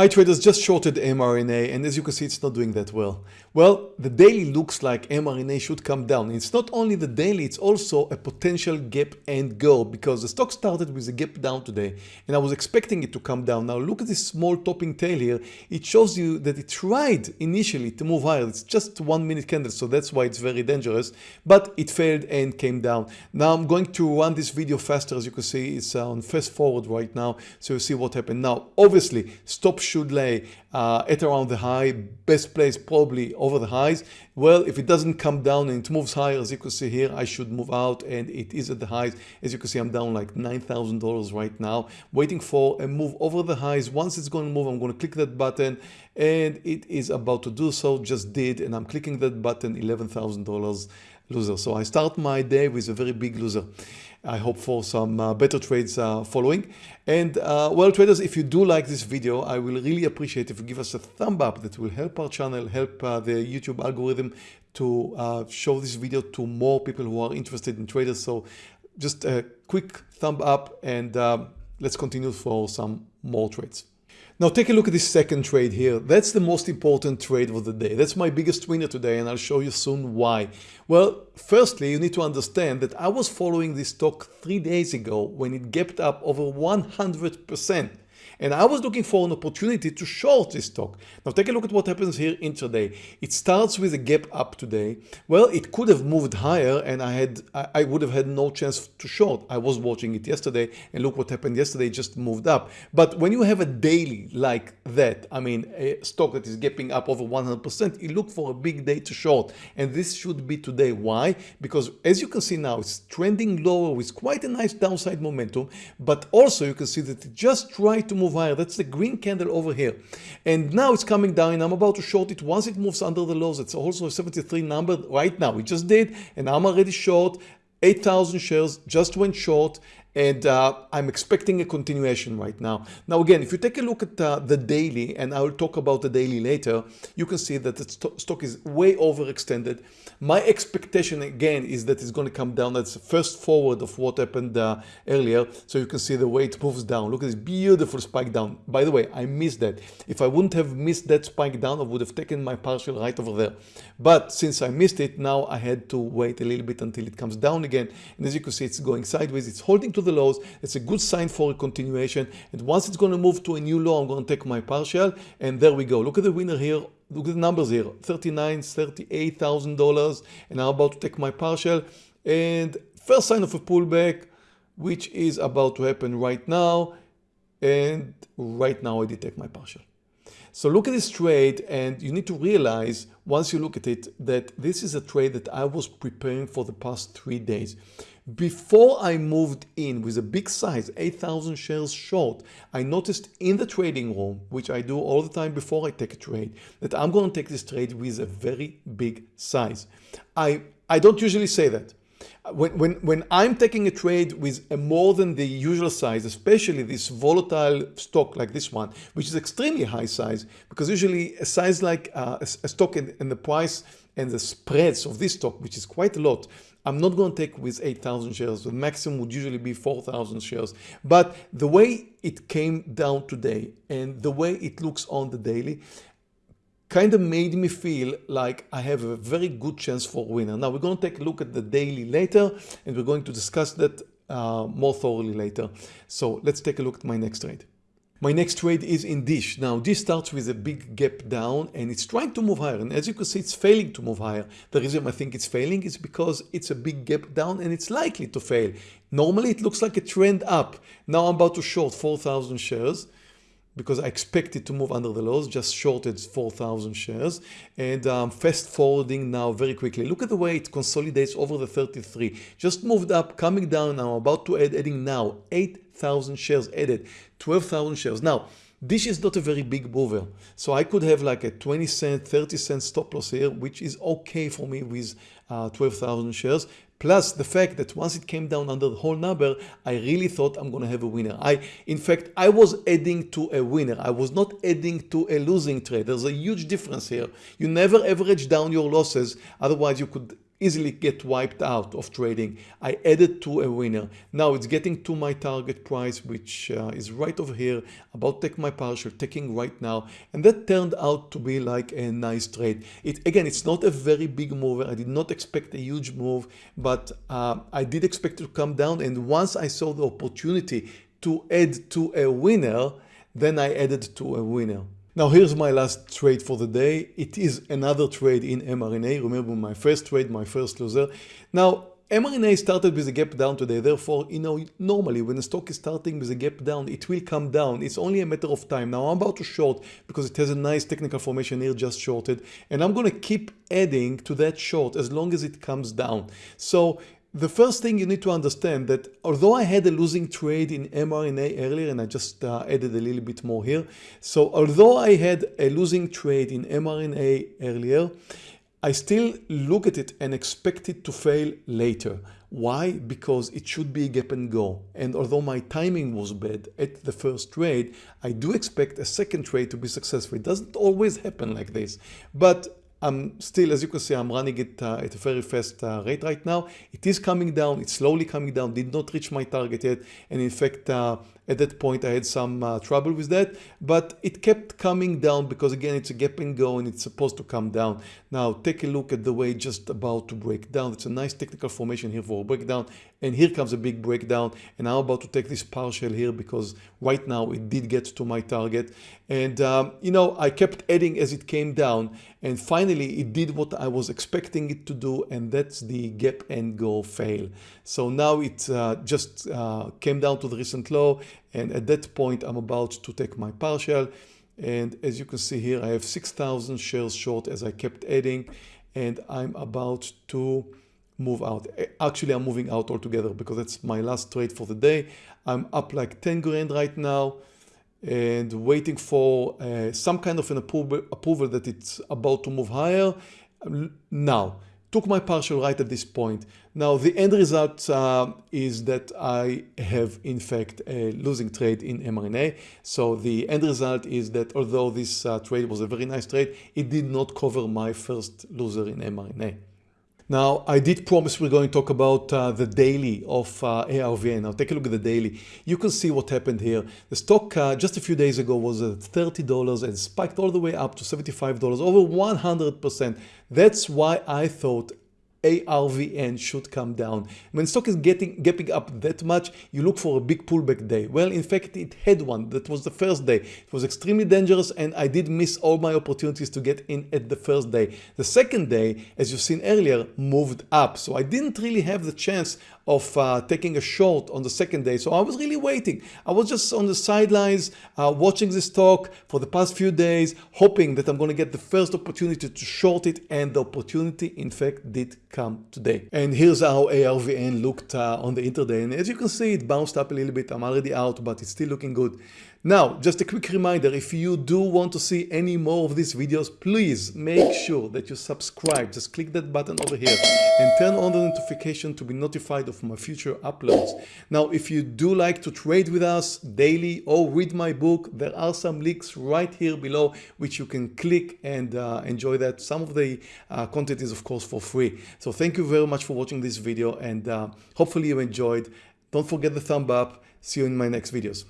Hi traders, just shorted mRNA and as you can see it's not doing that well. Well, the daily looks like mRNA should come down. It's not only the daily, it's also a potential gap and go because the stock started with a gap down today and I was expecting it to come down. Now look at this small topping tail here. It shows you that it tried initially to move higher. It's just one minute candle so that's why it's very dangerous but it failed and came down. Now I'm going to run this video faster as you can see it's on fast forward right now so you see what happened. Now obviously stop should lay uh, at around the high, best place probably over the highs. Well, if it doesn't come down and it moves higher, as you can see here, I should move out and it is at the highs. As you can see, I'm down like $9,000 right now, waiting for a move over the highs. Once it's going to move, I'm going to click that button and it is about to do so, just did, and I'm clicking that button, $11,000 loser. So I start my day with a very big loser. I hope for some uh, better trades uh, following. And uh, well traders, if you do like this video, I will really appreciate if you give us a thumb up that will help our channel, help uh, the YouTube algorithm to uh, show this video to more people who are interested in traders. So just a quick thumb up and um, let's continue for some more trades. Now take a look at this second trade here. That's the most important trade of the day. That's my biggest winner today and I'll show you soon why. Well, firstly, you need to understand that I was following this stock three days ago when it gapped up over 100%. And I was looking for an opportunity to short this stock. Now take a look at what happens here intraday. It starts with a gap up today. Well, it could have moved higher and I had I would have had no chance to short. I was watching it yesterday and look what happened yesterday, it just moved up. But when you have a daily like that, I mean a stock that is gapping up over 100%, you look for a big day to short. And this should be today. Why? Because as you can see now, it's trending lower with quite a nice downside momentum. But also you can see that it just tried to move That's the green candle over here. And now it's coming down. I'm about to short it. Once it moves under the lows, it's also a 73 number right now. We just did, and I'm already short. 8,000 shares just went short and uh, I'm expecting a continuation right now. Now again, if you take a look at uh, the daily, and I will talk about the daily later, you can see that the st stock is way overextended. My expectation again is that it's going to come down. That's first forward of what happened uh, earlier. So you can see the way it moves down. Look at this beautiful spike down. By the way, I missed that. If I wouldn't have missed that spike down, I would have taken my partial right over there. But since I missed it, now I had to wait a little bit until it comes down again. And as you can see, it's going sideways. It's holding to the lows. It's a good sign for a continuation. And once it's going to move to a new low, I'm going to take my partial. And there we go. Look at the winner here. Look at the numbers here. 39, $38,000. And I'm about to take my partial. And first sign of a pullback, which is about to happen right now. And right now I did take my partial. So look at this trade and you need to realize once you look at it that this is a trade that I was preparing for the past three days. Before I moved in with a big size, 8,000 shares short, I noticed in the trading room, which I do all the time before I take a trade, that I'm going to take this trade with a very big size. I, I don't usually say that. When, when, when I'm taking a trade with a more than the usual size, especially this volatile stock like this one, which is extremely high size, because usually a size like uh, a, a, stock and, in the price and the spreads of this stock, which is quite a lot, I'm not going to take with 8,000 shares. The maximum would usually be 4,000 shares. But the way it came down today and the way it looks on the daily kind of made me feel like I have a very good chance for winner. Now we're going to take a look at the daily later and we're going to discuss that uh, more thoroughly later. So let's take a look at my next trade. My next trade is in Dish. Now this starts with a big gap down and it's trying to move higher and as you can see it's failing to move higher. The reason I think it's failing is because it's a big gap down and it's likely to fail. Normally it looks like a trend up. Now I'm about to short 4,000 shares because I expect it to move under the lows, just shorted 4,000 shares and um, fast forwarding now very quickly. Look at the way it consolidates over the 33, just moved up, coming down now, about to add, adding now 8,000 shares added, 12,000 shares. Now, this is not a very big mover. So I could have like a 20 cent, 30 cent stop loss here, which is okay for me with uh, 12,000 shares. Plus the fact that once it came down under the whole number, I really thought I'm going to have a winner. I, in fact, I was adding to a winner. I was not adding to a losing trade. There's a huge difference here. You never average down your losses. Otherwise you could easily get wiped out of trading. I added to a winner. Now it's getting to my target price, which uh, is right over here, about take my partial, taking right now. And that turned out to be like a nice trade. It Again, it's not a very big move. I did not expect a huge move, but uh, I did expect to come down. And once I saw the opportunity to add to a winner, then I added to a winner. Now here's my last trade for the day. It is another trade in mRNA. Remember my first trade, my first loser. Now mRNA started with a gap down today. Therefore, you know, normally when a stock is starting with a gap down, it will come down. It's only a matter of time. Now I'm about to short because it has a nice technical formation here just shorted. And I'm going to keep adding to that short as long as it comes down. So the first thing you need to understand that although I had a losing trade in mRNA earlier and I just uh, added a little bit more here. So although I had a losing trade in mRNA earlier, I still look at it and expect it to fail later. Why? Because it should be a gap and go. And although my timing was bad at the first trade, I do expect a second trade to be successful. It doesn't always happen like this. But I'm still, as you can see, I'm running it uh, at a very fast uh, rate right now. It is coming down. It's slowly coming down. Did not reach my target yet. And in fact, uh, at that point, I had some uh, trouble with that, but it kept coming down because again, it's a gap and go and it's supposed to come down. Now take a look at the way just about to break down. It's a nice technical formation here for a breakdown. And here comes a big breakdown. And I'm about to take this partial here because right now it did get to my target. And um, you know, I kept adding as it came down and finally it did what I was expecting it to do. And that's the gap and go fail. So now it uh, just uh, came down to the recent low and at that point I'm about to take my partial and as you can see here I have 6,000 shares short as I kept adding and I'm about to move out. Actually I'm moving out altogether because that's my last trade for the day. I'm up like 10 grand right now and waiting for uh, some kind of an approval, approval that it's about to move higher. Now took my partial right at this point. Now the end result uh, is that I have in fact a losing trade in mRNA. So the end result is that although this uh, trade was a very nice trade, it did not cover my first loser in mRNA. Now, I did promise we're going to talk about uh, the daily of uh, ARVN. Now, take a look at the daily. You can see what happened here. The stock uh, just a few days ago was at $30 and spiked all the way up to $75, over 100%. That's why I thought ARVN should come down. When stock is getting gapping up that much, you look for a big pullback day. Well, in fact, it had one. That was the first day. It was extremely dangerous and I did miss all my opportunities to get in at the first day. The second day, as you've seen earlier, moved up. So I didn't really have the chance of uh, taking a short on the second day. So I was really waiting. I was just on the sidelines uh, watching this talk for the past few days, hoping that I'm going to get the first opportunity to short it. And the opportunity, in fact, did come today. And here's how ARVN looked uh, on the intraday. And as you can see, it bounced up a little bit. I'm already out, but it's still looking good. Now, just a quick reminder, if you do want to see any more of these videos, please make sure that you subscribe. Just click that button over here and turn on the notification to be notified of my future uploads. Now, if you do like to trade with us daily or read my book, there are some links right here below which you can click and uh, enjoy that. Some of the uh, content is of course for free. So thank you very much for watching this video and uh, hopefully you enjoyed. Don't forget the thumb up. See you in my next videos.